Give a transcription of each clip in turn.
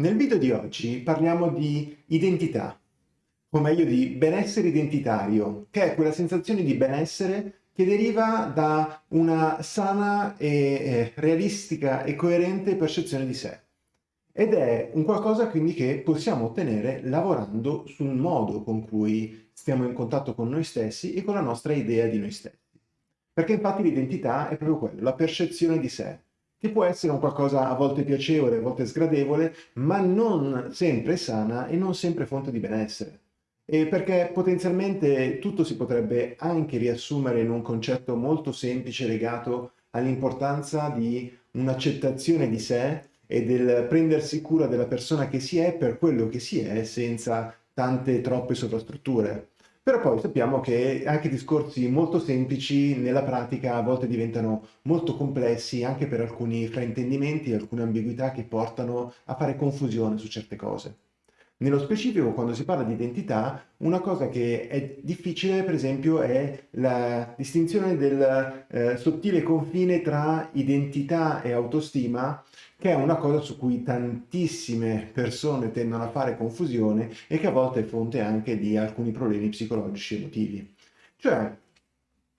Nel video di oggi parliamo di identità, o meglio di benessere identitario, che è quella sensazione di benessere che deriva da una sana e realistica e coerente percezione di sé. Ed è un qualcosa quindi che possiamo ottenere lavorando sul modo con cui stiamo in contatto con noi stessi e con la nostra idea di noi stessi. Perché infatti l'identità è proprio quello, la percezione di sé, che può essere un qualcosa a volte piacevole, a volte sgradevole, ma non sempre sana e non sempre fonte di benessere. E perché potenzialmente tutto si potrebbe anche riassumere in un concetto molto semplice legato all'importanza di un'accettazione di sé e del prendersi cura della persona che si è per quello che si è senza tante troppe sovrastrutture. Però poi sappiamo che anche discorsi molto semplici nella pratica a volte diventano molto complessi anche per alcuni fraintendimenti alcune ambiguità che portano a fare confusione su certe cose. Nello specifico, quando si parla di identità, una cosa che è difficile, per esempio, è la distinzione del eh, sottile confine tra identità e autostima, che è una cosa su cui tantissime persone tendono a fare confusione e che a volte è fonte anche di alcuni problemi psicologici e emotivi. Cioè,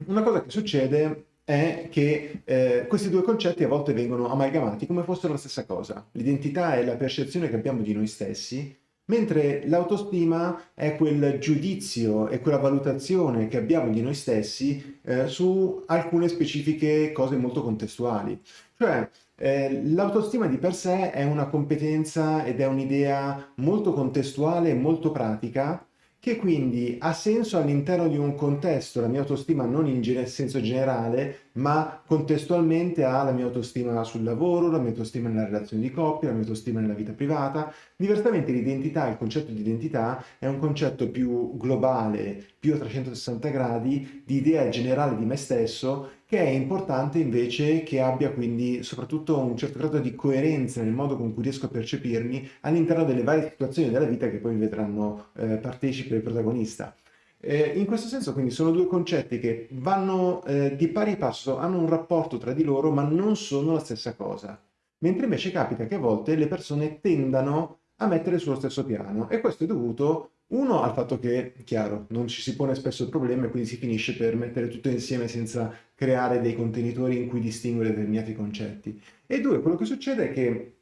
una cosa che succede è che eh, questi due concetti a volte vengono amalgamati come fossero la stessa cosa. L'identità è la percezione che abbiamo di noi stessi mentre l'autostima è quel giudizio e quella valutazione che abbiamo di noi stessi eh, su alcune specifiche cose molto contestuali. Cioè, eh, l'autostima di per sé è una competenza ed è un'idea molto contestuale e molto pratica che quindi ha senso all'interno di un contesto, la mia autostima non in senso generale, ma contestualmente ha la mia autostima sul lavoro, la mia autostima nella relazione di coppia, la mia autostima nella vita privata. Diversamente l'identità, il concetto di identità, è un concetto più globale, più a 360 gradi, di idea generale di me stesso, che è importante invece che abbia quindi soprattutto un certo grado di coerenza nel modo con cui riesco a percepirmi all'interno delle varie situazioni della vita che poi mi vedranno eh, partecipe e protagonista. Eh, in questo senso quindi sono due concetti che vanno eh, di pari passo, hanno un rapporto tra di loro ma non sono la stessa cosa. Mentre invece capita che a volte le persone tendano a mettere sullo stesso piano e questo è dovuto uno, al fatto che, chiaro, non ci si pone spesso il problema e quindi si finisce per mettere tutto insieme senza creare dei contenitori in cui distinguere determinati concetti. E due, quello che succede è che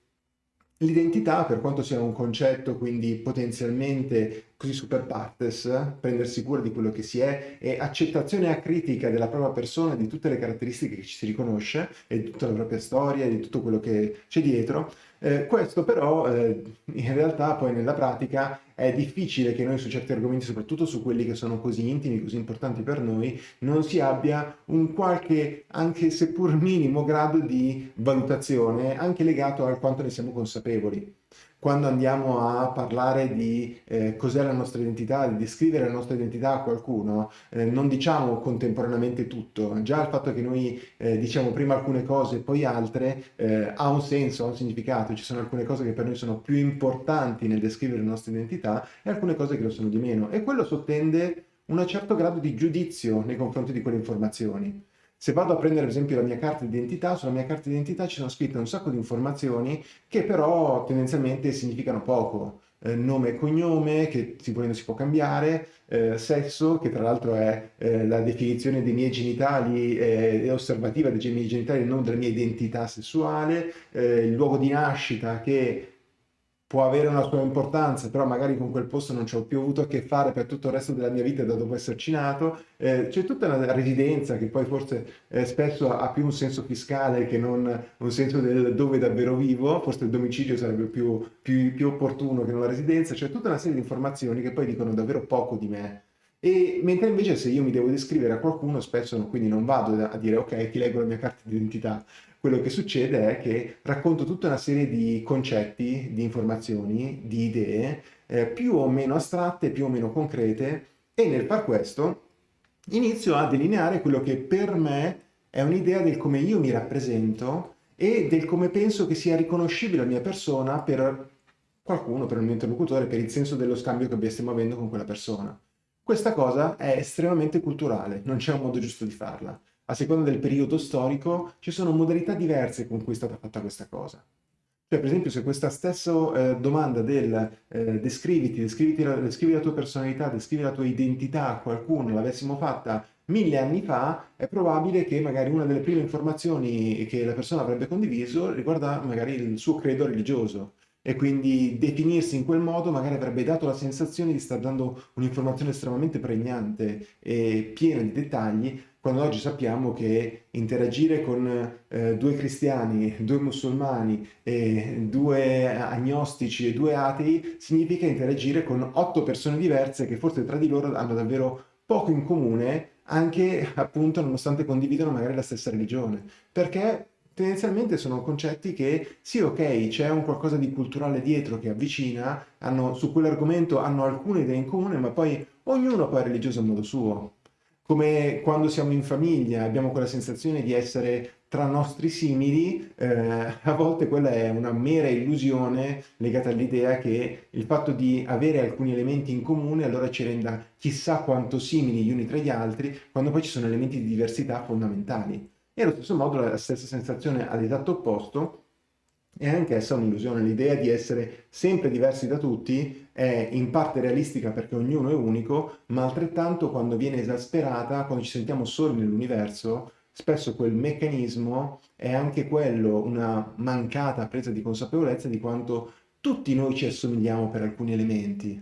l'identità, per quanto sia un concetto quindi potenzialmente così super partes, prendersi cura di quello che si è e accettazione acritica della propria persona, di tutte le caratteristiche che ci si riconosce e di tutta la propria storia, e di tutto quello che c'è dietro, eh, questo però eh, in realtà poi nella pratica è difficile che noi su certi argomenti, soprattutto su quelli che sono così intimi, così importanti per noi, non si abbia un qualche, anche seppur minimo, grado di valutazione, anche legato al quanto ne siamo consapevoli quando andiamo a parlare di eh, cos'è la nostra identità, di descrivere la nostra identità a qualcuno, eh, non diciamo contemporaneamente tutto. Già il fatto che noi eh, diciamo prima alcune cose e poi altre eh, ha un senso, ha un significato. Ci sono alcune cose che per noi sono più importanti nel descrivere la nostra identità e alcune cose che lo sono di meno. E quello sottende un certo grado di giudizio nei confronti di quelle informazioni. Se vado a prendere per esempio la mia carta d'identità, sulla mia carta d'identità ci sono scritte un sacco di informazioni che però tendenzialmente significano poco. Eh, nome e cognome, che si si può cambiare, eh, sesso, che tra l'altro è eh, la definizione dei miei genitali, è osservativa dei miei genitali, non della mia identità sessuale, eh, il luogo di nascita che può avere una sua importanza, però magari con quel posto non ci ho più avuto a che fare per tutto il resto della mia vita da dopo esserci nato. Eh, c'è tutta una residenza che poi forse eh, spesso ha più un senso fiscale che non un senso del dove davvero vivo, forse il domicilio sarebbe più, più, più opportuno che non la residenza, c'è tutta una serie di informazioni che poi dicono davvero poco di me. E mentre invece se io mi devo descrivere a qualcuno, spesso quindi non vado a dire ok, ti leggo la mia carta d'identità, quello che succede è che racconto tutta una serie di concetti, di informazioni, di idee, eh, più o meno astratte, più o meno concrete, e nel far questo inizio a delineare quello che per me è un'idea del come io mi rappresento e del come penso che sia riconoscibile la mia persona per qualcuno, per il mio interlocutore, per il senso dello scambio che stiamo avendo con quella persona. Questa cosa è estremamente culturale, non c'è un modo giusto di farla a seconda del periodo storico, ci sono modalità diverse con cui è stata fatta questa cosa. Cioè, per esempio, se questa stessa eh, domanda del eh, descriviti, descriviti la, descrivi la tua personalità, descrivi la tua identità a qualcuno, l'avessimo fatta mille anni fa, è probabile che magari una delle prime informazioni che la persona avrebbe condiviso riguarda magari il suo credo religioso e quindi definirsi in quel modo magari avrebbe dato la sensazione di star dando un'informazione estremamente pregnante e piena di dettagli, quando oggi sappiamo che interagire con eh, due cristiani, due musulmani, due agnostici e due atei significa interagire con otto persone diverse che forse tra di loro hanno davvero poco in comune anche appunto nonostante condividono magari la stessa religione, perché tendenzialmente sono concetti che sì ok c'è un qualcosa di culturale dietro che avvicina, hanno, su quell'argomento hanno alcune idee in comune, ma poi ognuno poi è religioso a modo suo. Come quando siamo in famiglia abbiamo quella sensazione di essere tra nostri simili, eh, a volte quella è una mera illusione legata all'idea che il fatto di avere alcuni elementi in comune allora ci renda chissà quanto simili gli uni tra gli altri, quando poi ci sono elementi di diversità fondamentali. E allo stesso modo la stessa sensazione all'esatto opposto è anch'essa un'illusione. L'idea di essere sempre diversi da tutti è in parte realistica perché ognuno è unico, ma altrettanto quando viene esasperata, quando ci sentiamo soli nell'universo, spesso quel meccanismo è anche quello una mancata presa di consapevolezza di quanto tutti noi ci assomigliamo per alcuni elementi,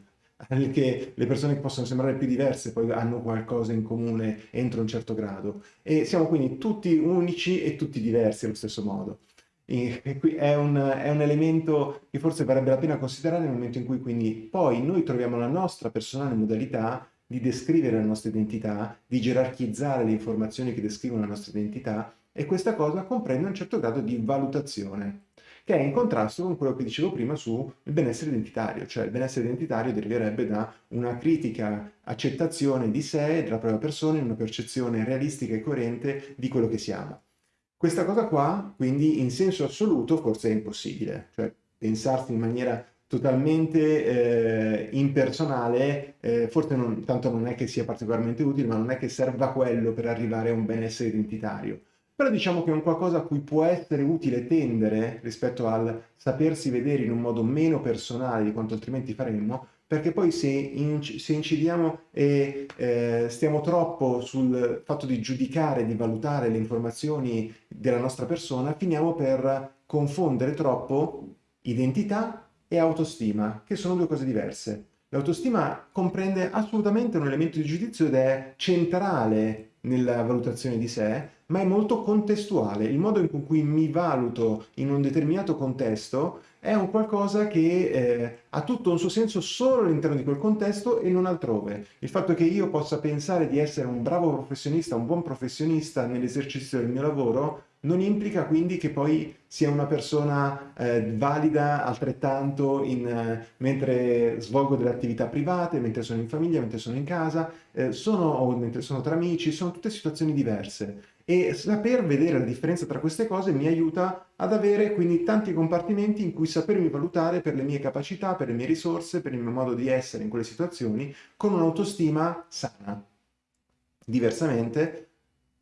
che le persone che possono sembrare più diverse poi hanno qualcosa in comune entro un certo grado e siamo quindi tutti unici e tutti diversi allo stesso modo. E, qui è un, è un elemento che forse varrebbe la pena considerare nel momento in cui quindi poi noi troviamo la nostra personale modalità di descrivere la nostra identità, di gerarchizzare le informazioni che descrivono la nostra identità e questa cosa comprende un certo grado di valutazione che è in contrasto con quello che dicevo prima sul benessere identitario, cioè il benessere identitario deriverebbe da una critica accettazione di sé della propria persona in una percezione realistica e coerente di quello che siamo. Questa cosa qua, quindi, in senso assoluto forse è impossibile, cioè pensarsi in maniera totalmente eh, impersonale, eh, forse non, tanto non è che sia particolarmente utile, ma non è che serva quello per arrivare a un benessere identitario. Però diciamo che è un qualcosa a cui può essere utile tendere rispetto al sapersi vedere in un modo meno personale di quanto altrimenti faremmo, perché poi se, inc se incidiamo e eh, stiamo troppo sul fatto di giudicare, di valutare le informazioni della nostra persona, finiamo per confondere troppo identità e autostima, che sono due cose diverse. L'autostima comprende assolutamente un elemento di giudizio ed è centrale nella valutazione di sé, ma è molto contestuale. Il modo in cui mi valuto in un determinato contesto è un qualcosa che eh, ha tutto un suo senso solo all'interno di quel contesto e non altrove. Il fatto che io possa pensare di essere un bravo professionista, un buon professionista nell'esercizio del mio lavoro, non implica quindi che poi sia una persona eh, valida altrettanto in, eh, mentre svolgo delle attività private, mentre sono in famiglia, mentre sono in casa, eh, sono, o mentre sono tra amici, sono tutte situazioni diverse e saper vedere la differenza tra queste cose mi aiuta ad avere quindi tanti compartimenti in cui sapermi valutare per le mie capacità, per le mie risorse, per il mio modo di essere in quelle situazioni, con un'autostima sana. Diversamente,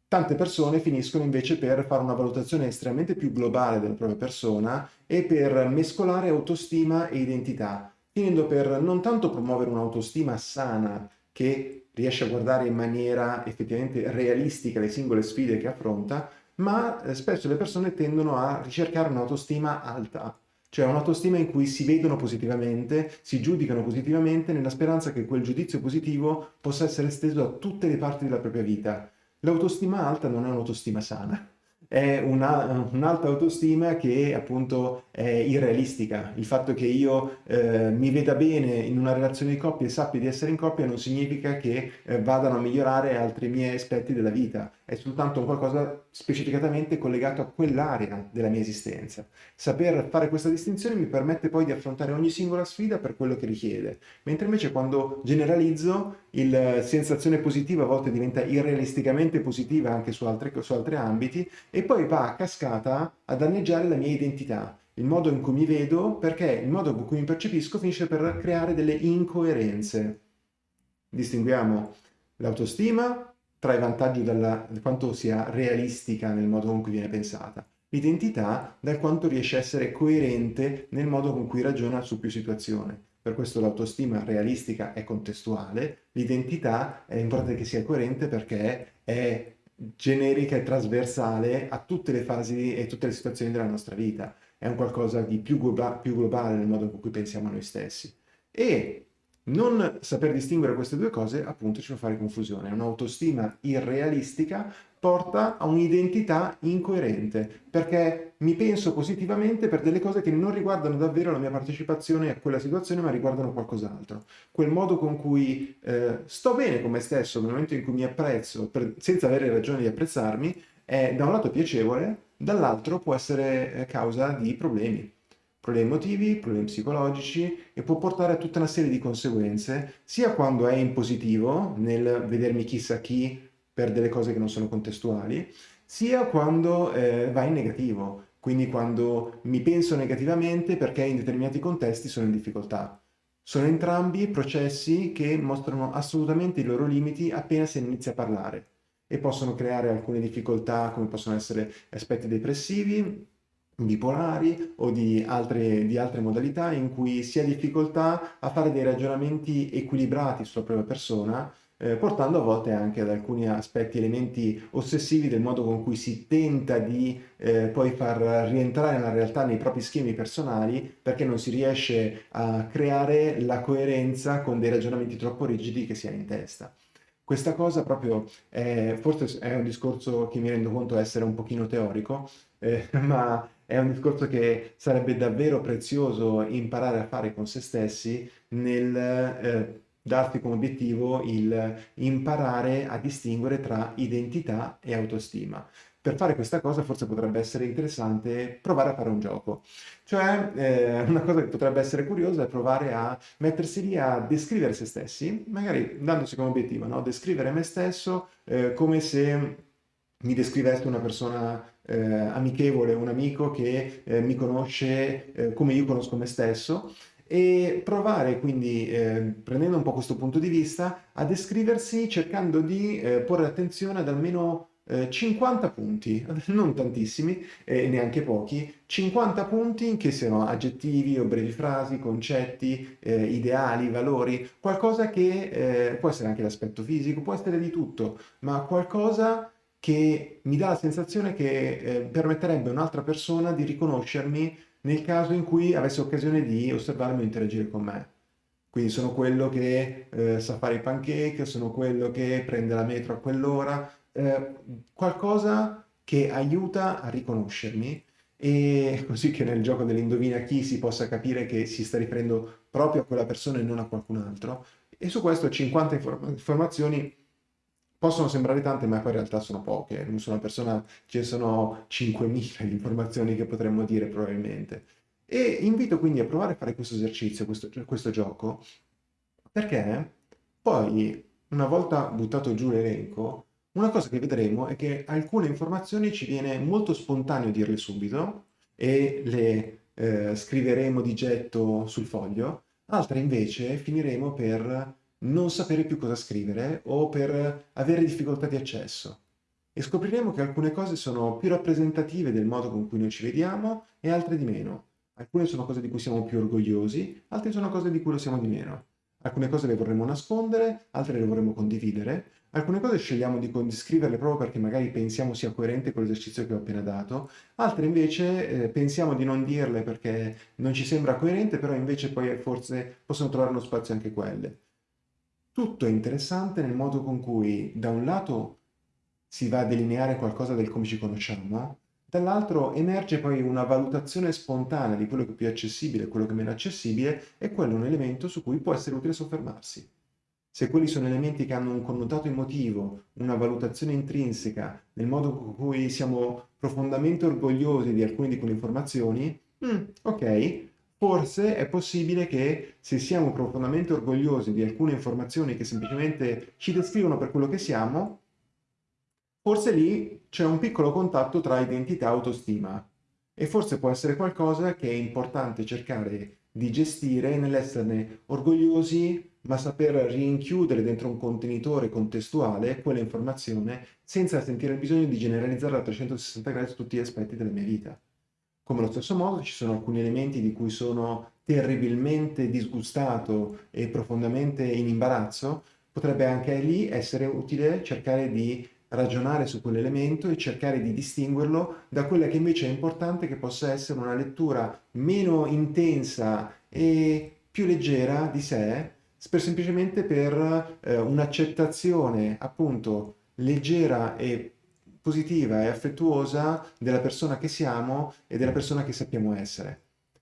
tante persone finiscono invece per fare una valutazione estremamente più globale della propria persona e per mescolare autostima e identità, finendo per non tanto promuovere un'autostima sana che riesce a guardare in maniera effettivamente realistica le singole sfide che affronta, ma eh, spesso le persone tendono a ricercare un'autostima alta, cioè un'autostima in cui si vedono positivamente, si giudicano positivamente nella speranza che quel giudizio positivo possa essere esteso a tutte le parti della propria vita. L'autostima alta non è un'autostima sana è un'alta autostima che appunto è irrealistica. Il fatto che io eh, mi veda bene in una relazione di coppia e sappia di essere in coppia non significa che eh, vadano a migliorare altri miei aspetti della vita, è soltanto qualcosa specificatamente collegato a quell'area della mia esistenza. Saper fare questa distinzione mi permette poi di affrontare ogni singola sfida per quello che richiede, mentre invece quando generalizzo il sensazione positiva a volte diventa irrealisticamente positiva anche su, altre, su altri ambiti e poi va a cascata a danneggiare la mia identità, il modo in cui mi vedo, perché il modo in cui mi percepisco finisce per creare delle incoerenze. Distinguiamo l'autostima trae vantaggio da quanto sia realistica nel modo con cui viene pensata. l'identità dal quanto riesce a essere coerente nel modo con cui ragiona su più situazioni. Per questo l'autostima realistica è contestuale, l'identità è importante che sia coerente perché è generica e trasversale a tutte le fasi e tutte le situazioni della nostra vita. È un qualcosa di più, globa più globale nel modo in cui pensiamo a noi stessi. E non saper distinguere queste due cose appunto ci fa fare confusione. Un'autostima irrealistica porta a un'identità incoerente, perché mi penso positivamente per delle cose che non riguardano davvero la mia partecipazione a quella situazione, ma riguardano qualcos'altro. Quel modo con cui eh, sto bene con me stesso nel momento in cui mi apprezzo, per, senza avere ragione di apprezzarmi, è da un lato piacevole, dall'altro può essere eh, causa di problemi problemi emotivi, problemi psicologici e può portare a tutta una serie di conseguenze, sia quando è in positivo, nel vedermi chissà chi per delle cose che non sono contestuali, sia quando eh, va in negativo, quindi quando mi penso negativamente perché in determinati contesti sono in difficoltà. Sono entrambi processi che mostrano assolutamente i loro limiti appena si inizia a parlare e possono creare alcune difficoltà come possono essere aspetti depressivi, bipolari o di altre, di altre modalità in cui si ha difficoltà a fare dei ragionamenti equilibrati sulla propria persona eh, portando a volte anche ad alcuni aspetti, elementi ossessivi del modo con cui si tenta di eh, poi far rientrare nella realtà nei propri schemi personali perché non si riesce a creare la coerenza con dei ragionamenti troppo rigidi che si ha in testa. Questa cosa proprio è, forse è un discorso che mi rendo conto essere un pochino teorico, eh, ma è un discorso che sarebbe davvero prezioso imparare a fare con se stessi nel darsi come obiettivo il imparare a distinguere tra identità e autostima. Per fare questa cosa forse potrebbe essere interessante provare a fare un gioco. Cioè, eh, una cosa che potrebbe essere curiosa è provare a mettersi lì a descrivere se stessi, magari dandosi come obiettivo, no? descrivere me stesso eh, come se mi descrivesse una persona eh, amichevole, un amico che eh, mi conosce eh, come io conosco me stesso e provare quindi, eh, prendendo un po' questo punto di vista, a descriversi cercando di eh, porre attenzione ad almeno eh, 50 punti, non tantissimi e neanche pochi, 50 punti che siano aggettivi o brevi frasi, concetti, eh, ideali, valori, qualcosa che eh, può essere anche l'aspetto fisico, può essere di tutto, ma qualcosa che mi dà la sensazione che eh, permetterebbe a un'altra persona di riconoscermi nel caso in cui avesse occasione di osservarmi o interagire con me. Quindi sono quello che eh, sa fare i pancake, sono quello che prende la metro a quell'ora, eh, qualcosa che aiuta a riconoscermi e così che nel gioco dell'indovina chi si possa capire che si sta riferendo proprio a quella persona e non a qualcun altro. E su questo 50 inform informazioni possono sembrare tante, ma poi in realtà sono poche. Non sono una persona, ne sono 5.000 informazioni che potremmo dire probabilmente. E invito quindi a provare a fare questo esercizio, questo, questo gioco, perché poi, una volta buttato giù l'elenco, una cosa che vedremo è che alcune informazioni ci viene molto spontaneo dirle subito e le eh, scriveremo di getto sul foglio, altre invece finiremo per non sapere più cosa scrivere o per avere difficoltà di accesso. E scopriremo che alcune cose sono più rappresentative del modo con cui noi ci vediamo e altre di meno. Alcune sono cose di cui siamo più orgogliosi, altre sono cose di cui lo siamo di meno. Alcune cose le vorremmo nascondere, altre le vorremmo condividere. Alcune cose scegliamo di, scriverle proprio perché magari pensiamo sia coerente con l'esercizio che ho appena dato, altre invece eh, pensiamo di non dirle perché non ci sembra coerente, però invece poi forse possono trovare uno spazio anche quelle. Tutto è interessante nel modo con cui da un lato si va a delineare qualcosa del come ci conosciamo, dall'altro emerge poi una valutazione spontanea di quello che è più accessibile quello che è meno accessibile e quello è un elemento su cui può essere utile soffermarsi. Se quelli sono elementi che hanno un connotato emotivo, una valutazione intrinseca, nel modo con cui siamo profondamente orgogliosi di alcune di quelle informazioni, mm, ok, forse è possibile che se siamo profondamente orgogliosi di alcune informazioni che semplicemente ci descrivono per quello che siamo, forse lì c'è un piccolo contatto tra identità e autostima e forse può essere qualcosa che è importante cercare di gestire nell'esserne orgogliosi ma saper rinchiudere dentro un contenitore contestuale quell'informazione senza sentire il bisogno di generalizzarla a 360 gradi tutti gli aspetti della mia vita. Come allo stesso modo ci sono alcuni elementi di cui sono terribilmente disgustato e profondamente in imbarazzo, potrebbe anche lì essere utile cercare di ragionare su quell'elemento e cercare di distinguerlo da quella che invece è importante che possa essere una lettura meno intensa e più leggera di sé, per semplicemente per eh, un'accettazione appunto leggera e positiva e affettuosa della persona che siamo e della persona che sappiamo essere.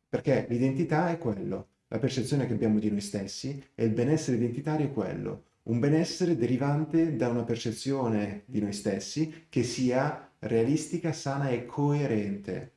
Perché l'identità è quello, la percezione che abbiamo di noi stessi e il benessere identitario è quello un benessere derivante da una percezione di noi stessi che sia realistica, sana e coerente.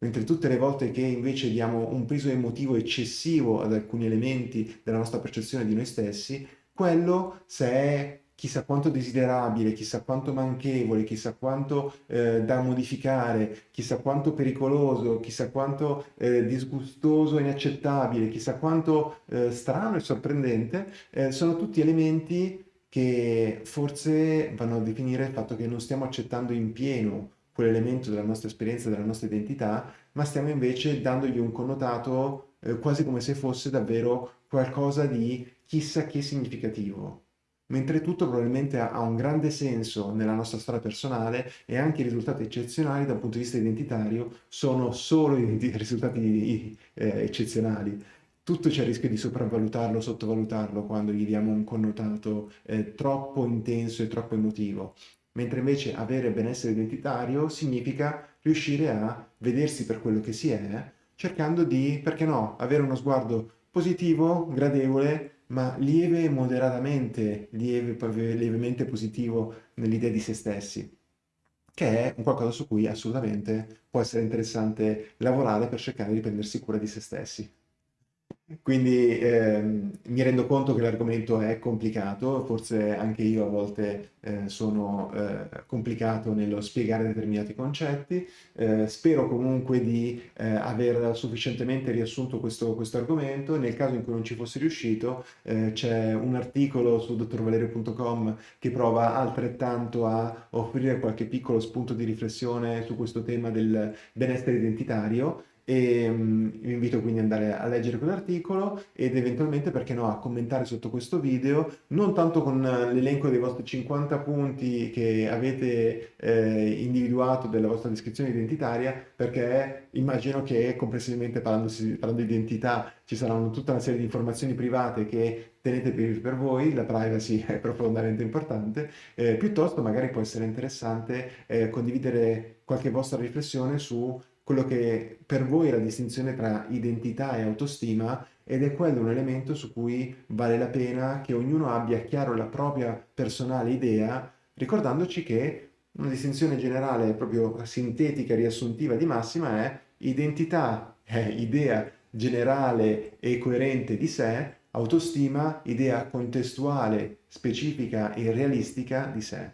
Mentre tutte le volte che invece diamo un peso emotivo eccessivo ad alcuni elementi della nostra percezione di noi stessi, quello se è chissà quanto desiderabile, chissà quanto manchevole, chissà quanto eh, da modificare, chissà quanto pericoloso, chissà quanto eh, disgustoso inaccettabile, chissà quanto eh, strano e sorprendente, eh, sono tutti elementi che forse vanno a definire il fatto che non stiamo accettando in pieno quell'elemento della nostra esperienza, della nostra identità, ma stiamo invece dandogli un connotato eh, quasi come se fosse davvero qualcosa di chissà che significativo mentre tutto probabilmente ha un grande senso nella nostra storia personale e anche i risultati eccezionali dal punto di vista identitario sono solo i risultati eh, eccezionali. Tutto c'è il rischio di sopravvalutarlo, sottovalutarlo quando gli diamo un connotato eh, troppo intenso e troppo emotivo. Mentre invece avere benessere identitario significa riuscire a vedersi per quello che si è, cercando di, perché no, avere uno sguardo positivo, gradevole, ma lieve moderatamente, lieve, lievemente positivo nell'idea di se stessi, che è un qualcosa su cui assolutamente può essere interessante lavorare per cercare di prendersi cura di se stessi. Quindi ehm, mi rendo conto che l'argomento è complicato, forse anche io a volte eh, sono eh, complicato nello spiegare determinati concetti, eh, spero comunque di eh, aver sufficientemente riassunto questo, questo, argomento, nel caso in cui non ci fosse riuscito eh, c'è un articolo su dottorvalerio.com che prova altrettanto a offrire qualche piccolo spunto di riflessione su questo tema del benessere identitario e um, vi invito quindi ad andare a leggere quell'articolo ed eventualmente, perché no, a commentare sotto questo video, non tanto con l'elenco dei vostri 50 punti che avete eh, individuato della vostra descrizione identitaria, perché immagino che complessivamente parlando di identità ci saranno tutta una serie di informazioni private che tenete per, per voi, la privacy è profondamente importante, eh, piuttosto magari può essere interessante eh, condividere qualche vostra riflessione su quello che per voi è la distinzione tra identità e autostima ed è quello un elemento su cui vale la pena che ognuno abbia chiaro la propria personale idea, ricordandoci che una distinzione generale proprio sintetica, riassuntiva di massima è identità è idea generale e coerente di sé, autostima, idea contestuale, specifica e realistica di sé.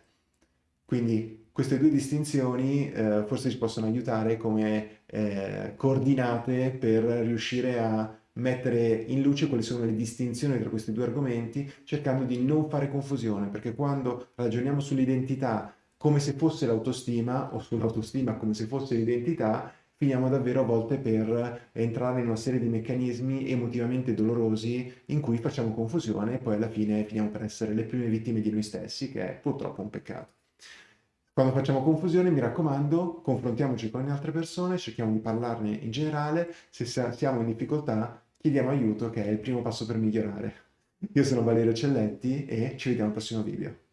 Quindi queste due distinzioni eh, forse ci possono aiutare come eh, coordinate per riuscire a mettere in luce quali sono le distinzioni tra questi due argomenti, cercando di non fare confusione, perché quando ragioniamo sull'identità come se fosse l'autostima o sull'autostima come se fosse l'identità, finiamo davvero a volte per entrare in una serie di meccanismi emotivamente dolorosi in cui facciamo confusione e poi alla fine finiamo per essere le prime vittime di noi stessi, che è purtroppo un peccato. Quando facciamo confusione, mi raccomando, confrontiamoci con le altre persone, cerchiamo di parlarne in generale, se siamo in difficoltà chiediamo aiuto che è il primo passo per migliorare. Io sono Valerio Celletti e ci vediamo al prossimo video.